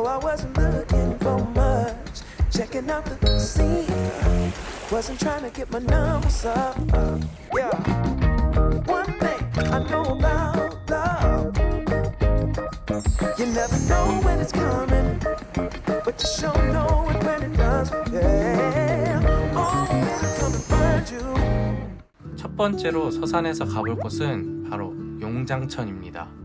No, I wasn't looking for much. Checking out the scene. Wasn't trying to get my numbers up. Yeah. One thing I know about love. You never know when it's coming, but you sure know it when it does. Yeah. Oh, baby, come and find you. 첫 번째로 서산에서 가볼 곳은 바로 용장천입니다.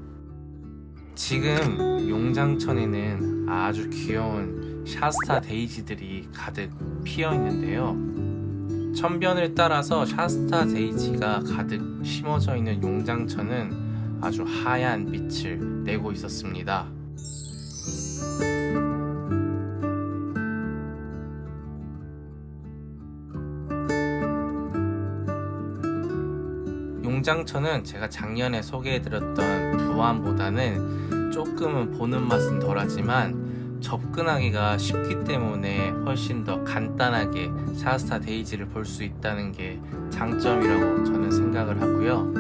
지금 용장천에는 아주 귀여운 샤스타 데이지들이 가득 피어 있는데요. 천변을 따라서 샤스타 데이지가 가득 심어져 있는 용장천은 아주 하얀 빛을 내고 있었습니다. 용장천은 제가 작년에 소개해드렸던 부안보다는 조금은 보는 맛은 덜하지만 접근하기가 쉽기 때문에 훨씬 더 간단하게 샤스타 데이지를 볼 수 있다는 게 장점이라고 저는 생각을 하고요.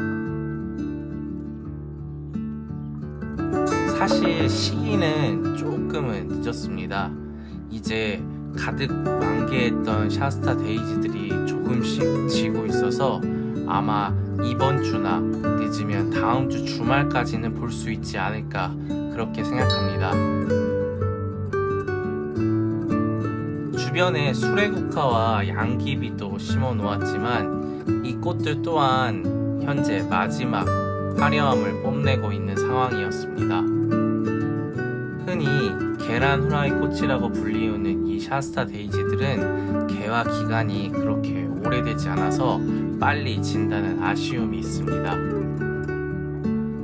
사실 시기는 조금은 늦었습니다. 이제 가득 만개했던 샤스타 데이지들이 조금씩 지고 있어서 아마 이번 주나 늦으면 다음 주 주말까지는 볼 수 있지 않을까 그렇게 생각합니다. 주변에 수레국화와 양귀비도 심어 놓았지만 이 꽃들 또한 현재 마지막 화려함을 뽐내고 있는 상황이었습니다. 흔히 계란 후라이 꽃이라고 불리우는 이 샤스타 데이지들은 개화 기간이 그렇게 오래되지 않아서 빨리 진다는 아쉬움이 있습니다.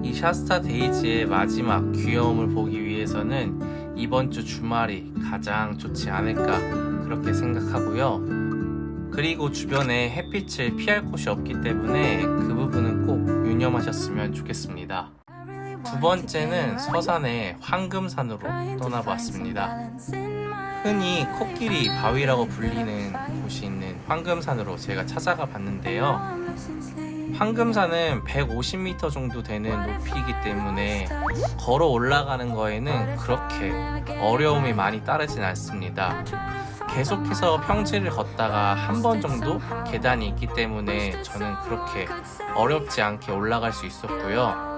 이 샤스타 데이지의 마지막 귀여움을 보기 위해서는 이번 주 주말이 가장 좋지 않을까 그렇게 생각하고요. 그리고 주변에 햇빛을 피할 곳이 없기 때문에 그 부분은 꼭 유념하셨으면 좋겠습니다. 두 번째는 서산의 황금산으로 떠나봤습니다. 흔히 코끼리 바위라고 불리는 곳이 있는 황금산으로 제가 찾아가 봤는데요. 황금산은 150m 정도 되는 높이이기 때문에 걸어 올라가는 거에는 그렇게 어려움이 많이 따르진 않습니다. 계속해서 평지를 걷다가 한 번 정도 계단이 있기 때문에 저는 그렇게 어렵지 않게 올라갈 수 있었고요.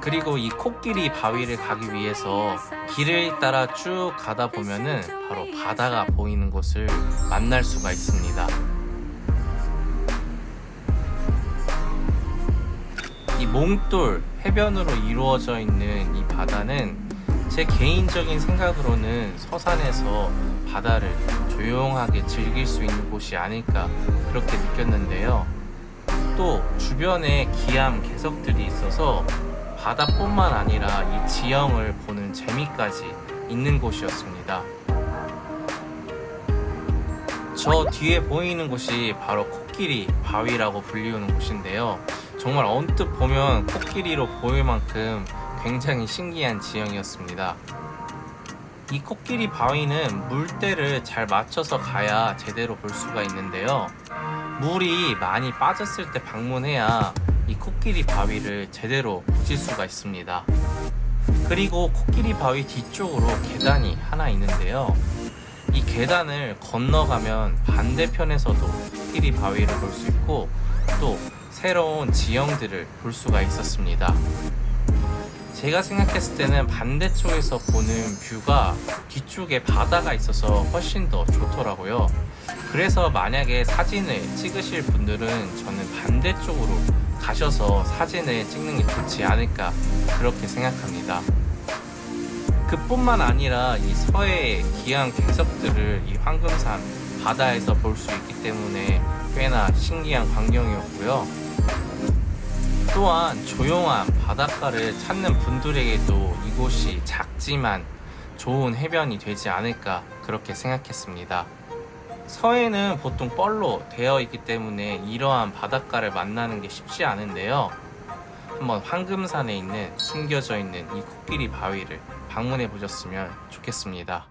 그리고 이 코끼리 바위를 가기 위해서 길을 따라 쭉 가다 보면은 바로 바다가 보이는 곳을 만날 수가 있습니다. 이 몽돌 해변으로 이루어져 있는 이 바다는 제 개인적인 생각으로는 서산에서 바다를 조용하게 즐길 수 있는 곳이 아닐까 그렇게 느꼈는데요. 또 주변에 기암 개석들이 있어서 바다뿐만 아니라 이 지형을 보는 재미까지 있는 곳이었습니다. 저 뒤에 보이는 곳이 바로 코끼리 바위라고 불리우는 곳인데요. 정말 언뜻 보면 코끼리로 보일 만큼 굉장히 신기한 지형이었습니다. 이 코끼리 바위는 물때를 잘 맞춰서 가야 제대로 볼 수가 있는데요. 물이 많이 빠졌을 때 방문해야 이 코끼리 바위를 제대로 보실 수가 있습니다. 그리고 코끼리 바위 뒤쪽으로 계단이 하나 있는데요. 이 계단을 건너가면 반대편에서도 코끼리 바위를 볼 수 있고 또 새로운 지형들을 볼 수가 있었습니다. 제가 생각했을 때는 반대쪽에서 보는 뷰가 뒤쪽에 바다가 있어서 훨씬 더 좋더라고요. 그래서 만약에 사진을 찍으실 분들은 저는 반대쪽으로 가셔서 사진을 찍는 게 좋지 않을까 그렇게 생각합니다. 그뿐만 아니라 이 서해의 귀한 개석들을 이 황금산 바다에서 볼 수 있기 때문에 꽤나 신기한 광경이었고요. 또한 조용한 바닷가를 찾는 분들에게도 이곳이 작지만 좋은 해변이 되지 않을까 그렇게 생각했습니다. 서해는 보통 뻘로 되어 있기 때문에 이러한 바닷가를 만나는 게 쉽지 않은데요. 한번 황금산에 있는 숨겨져 있는 이 코끼리 바위를 방문해 보셨으면 좋겠습니다.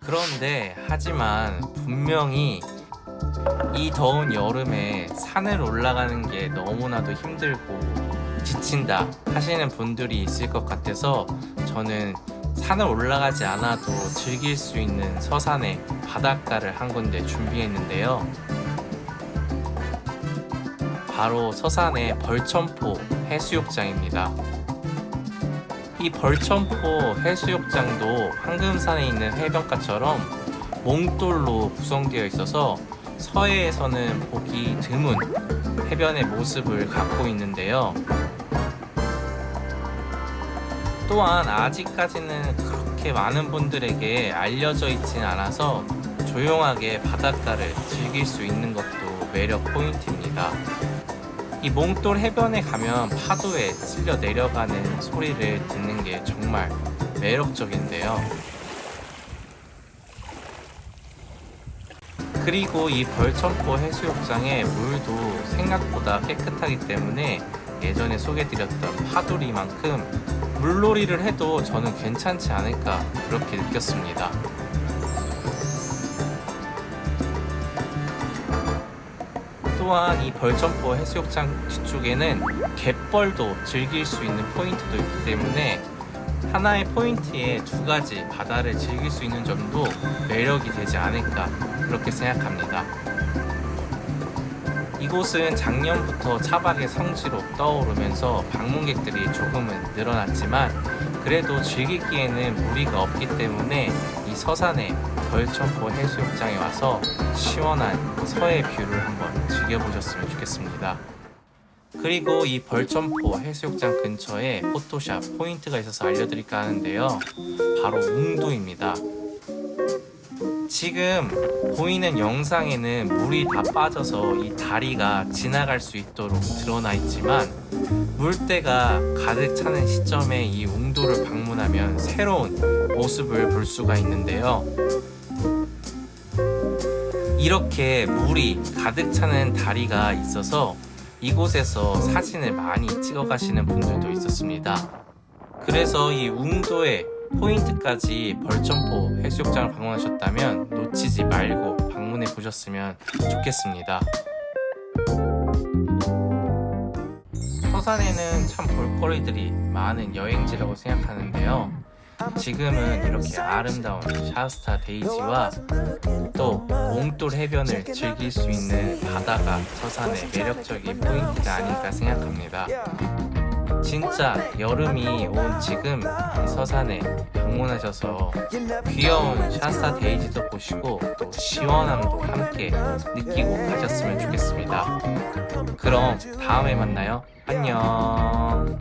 그런데 하지만 분명히 이 더운 여름에 산을 올라가는 게 너무나도 힘들고 지친다 하시는 분들이 있을 것 같아서 저는 산을 올라가지 않아도 즐길 수 있는 서산에 바닷가를 한 군데 준비했는데요. 바로 서산의 벌천포 해수욕장입니다. 이 벌천포 해수욕장도 황금산에 있는 해변가처럼 몽돌로 구성되어 있어서 서해에서는 보기 드문 해변의 모습을 갖고 있는데요. 또한 아직까지는 그렇게 많은 분들에게 알려져 있진 않아서 조용하게 바닷가를 즐길 수 있는 것도 매력 포인트입니다. 이 몽돌 해변에 가면 파도에 쓸려 내려가는 소리를 듣는 게 정말 매력적인데요. 그리고 이 벌천포 해수욕장의 물도 생각보다 깨끗하기 때문에 예전에 소개드렸던 파도리만큼 물놀이를 해도 저는 괜찮지 않을까 그렇게 느꼈습니다. 또한 이 벌점포 해수욕장 뒤쪽에는 갯벌도 즐길 수 있는 포인트도 있기 때문에 하나의 포인트에 두 가지 바다를 즐길 수 있는 점도 매력이 되지 않을까 그렇게 생각합니다. 이곳은 작년부터 차박의 성지로 떠오르면서 방문객들이 조금은 늘어났지만 그래도 즐기기에는 무리가 없기 때문에 이 서산의 벌천포 해수욕장에 와서 시원한 서해 view를 한번 즐겨보셨으면 좋겠습니다. 그리고 이 벌천포 해수욕장 근처에 photo shot 포인트가 있어서 알려드릴까 하는데요. 바로 웅도입니다. 지금 보이는 영상에는 물이 다 빠져서 이 다리가 지나갈 수 있도록 드러나 있지만 물때가 가득 차는 시점에 이 웅도를 방문하면 새로운 모습을 볼 수가 있는데요. 이렇게 물이 가득 차는 다리가 있어서 이곳에서 사진을 많이 찍어 가시는 분들도 있었습니다. 그래서 이 웅도의 포인트까지 벌천포 해수욕장을 방문하셨다면 놓치지 말고 방문해 보셨으면 좋겠습니다. 서산에는 참 볼거리들이 많은 여행지라고 생각하는데요. 지금은 이렇게 아름다운 샤스타 데이지와 또 몽돌 해변을 즐길 수 있는 바다가 서산의 매력적인 포인트가 아닐까 생각합니다. 진짜 여름이 온 지금 이 서산에 방문하셔서 귀여운 샤스타 데이지도 보시고 또 시원함도 함께 느끼고 가셨으면 좋겠습니다. 그럼 다음에 만나요. 안녕.